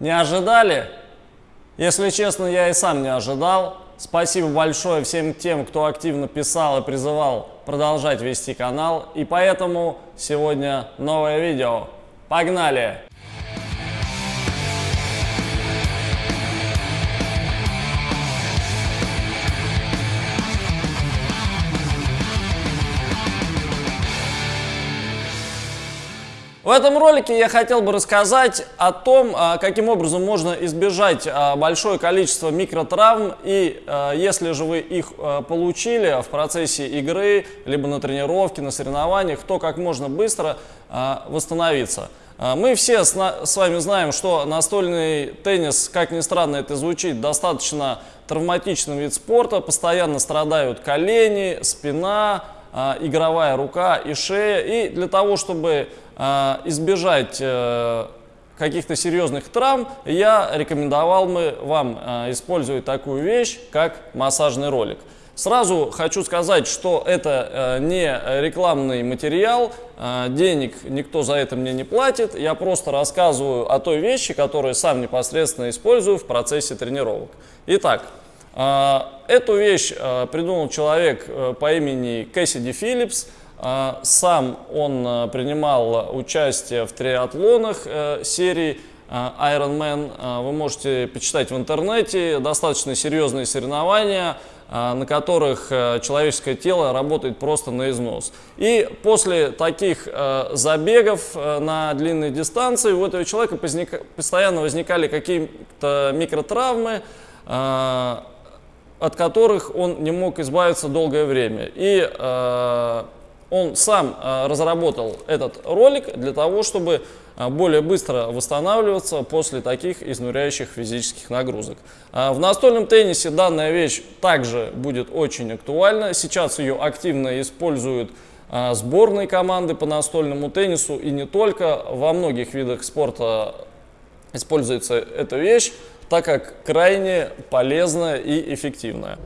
Не ожидали? Если честно, я и сам не ожидал. Спасибо большое всем тем, кто активно писал и призывал продолжать вести канал. И поэтому сегодня новое видео. Погнали! В этом ролике я хотел бы рассказать о том, а, каким образом можно избежать а, большое количество микротравм и а, если же вы их получили в процессе игры, либо на тренировке, на соревнованиях, то как можно быстро восстановиться. Мы все с вами знаем, что настольный теннис, как ни странно это звучит, достаточно травматичный вид спорта, постоянно страдают колени, спина, игровая рука и шея. И для того, чтобы а, избежать э, каких-то серьезных травм, я рекомендовал бы вам а, использовать такую вещь, как массажный ролик. Сразу хочу сказать, что это э, не рекламный материал, а, денег никто за это мне не платит, я просто рассказываю о той вещи, которую сам непосредственно использую в процессе тренировок. Итак, эту вещь придумал человек э, по имени Кэссиди Филлипс, а, сам он а, принимал участие в триатлонах э, серии а, Ironman. Вы можете почитать в интернете. Достаточно серьезные соревнования, на которых э, человеческое тело работает просто на износ. И после таких э, забегов на длинные дистанции у этого человека постоянно возникали какие-то микротравмы, от которых он не мог избавиться долгое время. И он сам а, разработал этот ролик для того, чтобы а, более быстро восстанавливаться после таких изнуряющих физических нагрузок. А, в настольном теннисе данная вещь также будет очень актуальна. Сейчас ее активно используют сборные команды по настольному теннису и не только. Во многих видах спорта используется эта вещь, так как крайне полезная и эффективная.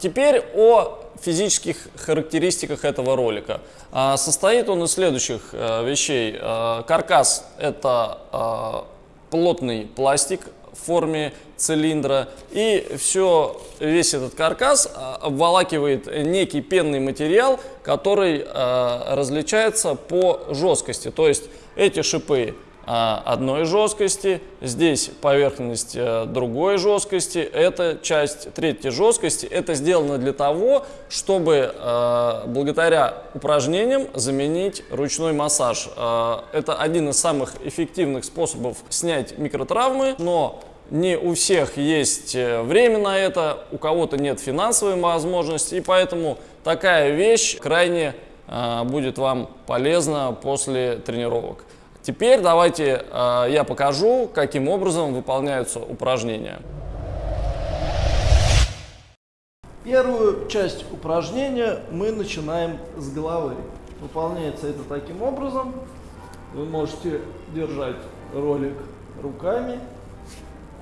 Теперь о физических характеристиках этого ролика. А, состоит он из следующих э, вещей. А, каркас – это а, плотный пластик в форме цилиндра. И все, весь этот каркас обволакивает некий пенный материал, который различается по жесткости. То есть эти шипы одной жесткости, здесь поверхность э, другой жесткости, это часть третьей жесткости. Это сделано для того, чтобы э, благодаря упражнениям заменить ручной массаж. Э, это один из самых эффективных способов снять микротравмы, но не у всех есть время на это, у кого-то нет финансовой возможности, и поэтому такая вещь крайне будет вам полезна после тренировок. Теперь давайте э, я покажу, каким образом выполняются упражнения. Первую часть упражнения мы начинаем с головы. Выполняется это таким образом. Вы можете держать ролик руками,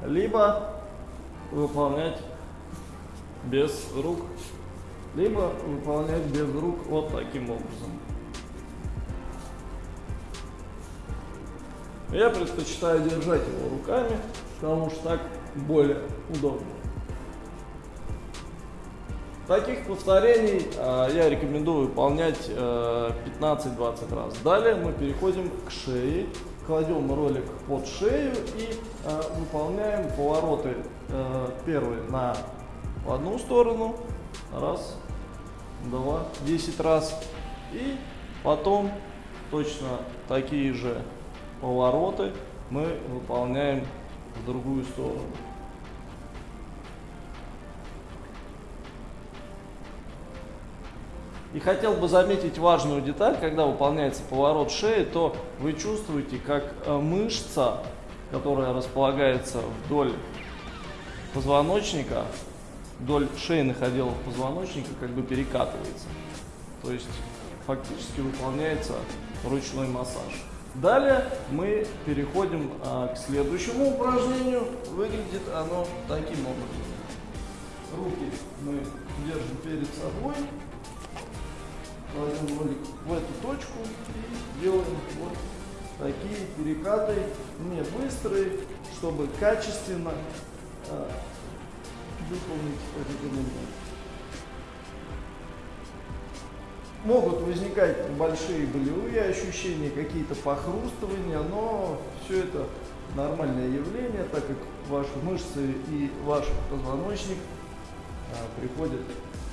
либо выполнять без рук, либо выполнять без рук вот таким образом. Я предпочитаю держать его руками, потому что так более удобно. Таких повторений э, я рекомендую выполнять э, 15-20 раз. Далее мы переходим к шее, кладем ролик под шею и э, выполняем повороты э, первый на одну сторону, раз, два, 10 раз. И потом точно такие же повороты мы выполняем в другую сторону. И хотел бы заметить важную деталь, когда выполняется поворот шеи, то вы чувствуете, как э, мышца, которая располагается вдоль позвоночника, вдоль шейных отделов позвоночника, как бы перекатывается. То есть фактически выполняется ручной массаж. Далее мы переходим а, к следующему упражнению. Выглядит оно таким образом. Руки мы держим перед собой, кладем ролик в эту точку и делаем вот такие перекаты не быстрые, чтобы качественно э, выполнить этот элемент. Могут возникать большие болевые ощущения, какие-то похрустывания, но все это нормальное явление, так как ваши мышцы и ваш позвоночник а, приходят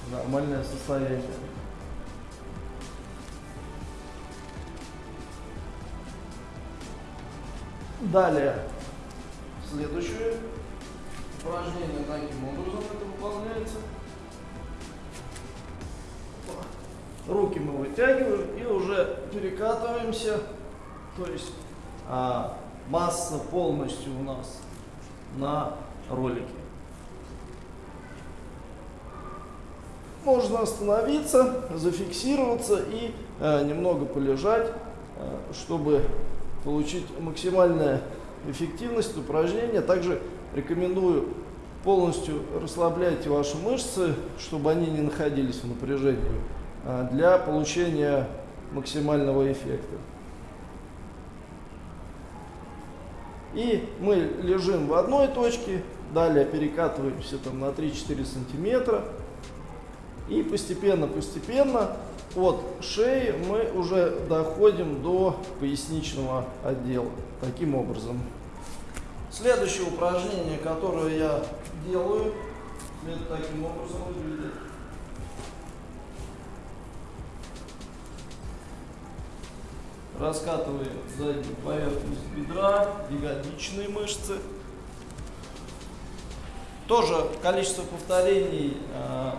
в нормальное состояние. Далее, следующее упражнение таким образом это выполняется. Руки мы вытягиваем и уже перекатываемся. То есть а, масса полностью у нас на ролике. Можно остановиться, зафиксироваться и э, немного полежать, э, чтобы получить максимальную эффективность упражнения. Также рекомендую полностью расслаблять ваши мышцы, чтобы они не находились в напряжении, для получения максимального эффекта. И мы лежим в одной точке, далее перекатываемся там на 3-4 сантиметра. И постепенно-постепенно от шеи мы уже доходим до поясничного отдела. Таким образом. Следующее упражнение, которое я делаю, это таким образом выглядит. Раскатываем заднюю поверхность бедра, ягодичные мышцы. Тоже количество повторений э,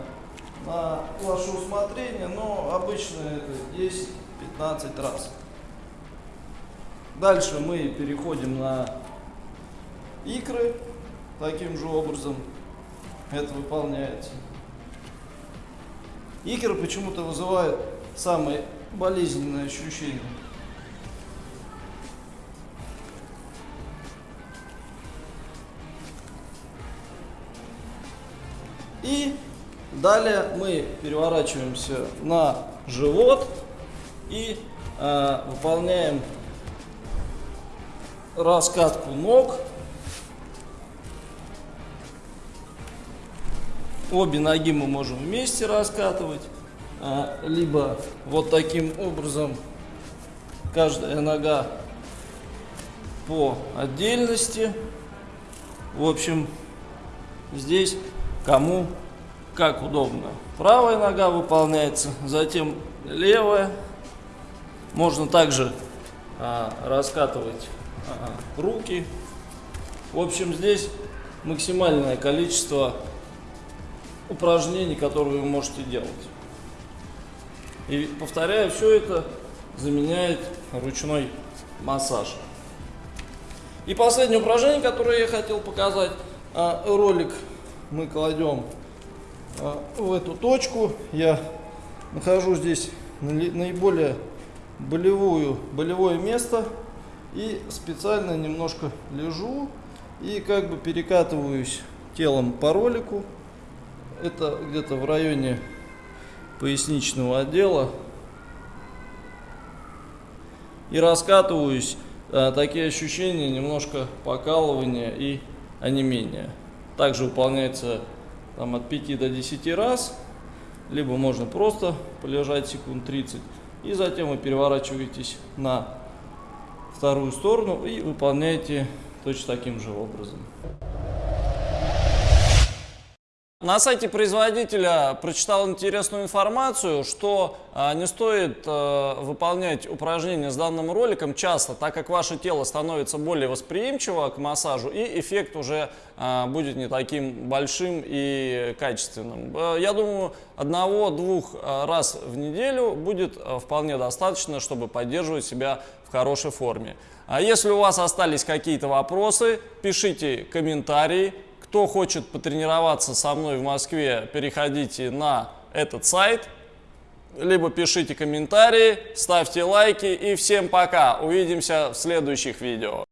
на ваше усмотрение, но обычно это 10-15 раз. Дальше мы переходим на икры. Таким же образом это выполняется. Икры почему-то вызывают самые болезненные ощущения. Далее мы переворачиваемся на живот и э, выполняем раскатку ног. Обе ноги мы можем вместе раскатывать, а, либо вот таким образом каждая нога по отдельности. В общем, здесь кому как удобно. Правая нога выполняется, затем левая. Можно также а, раскатывать а, руки. В общем, здесь максимальное количество упражнений, которые вы можете делать. И повторяю, все это заменяет ручной массаж. И последнее упражнение, которое я хотел показать, а, ролик мы кладем в эту точку. Я нахожу здесь наиболее болевую, болевое место и специально немножко лежу и как бы перекатываюсь телом по ролику. Это где-то в районе поясничного отдела. И раскатываюсь. А, такие ощущения, немножко покалывания и онемения. Также выполняется там, от 5 до 10 раз. Либо можно просто полежать секунд 30. И затем вы переворачиваетесь на вторую сторону и выполняете точно таким же образом. На сайте производителя прочитал интересную информацию, что э, не стоит э, выполнять упражнения с данным роликом часто, так как ваше тело становится более восприимчиво к массажу и эффект уже э, будет не таким большим и качественным. Э, я думаю, одного-двух раз в неделю будет э, вполне достаточно, чтобы поддерживать себя в хорошей форме. А если у вас остались какие-то вопросы, пишите комментарии, кто хочет потренироваться со мной в Москве, переходите на этот сайт, либо пишите комментарии, ставьте лайки и всем пока. Увидимся в следующих видео.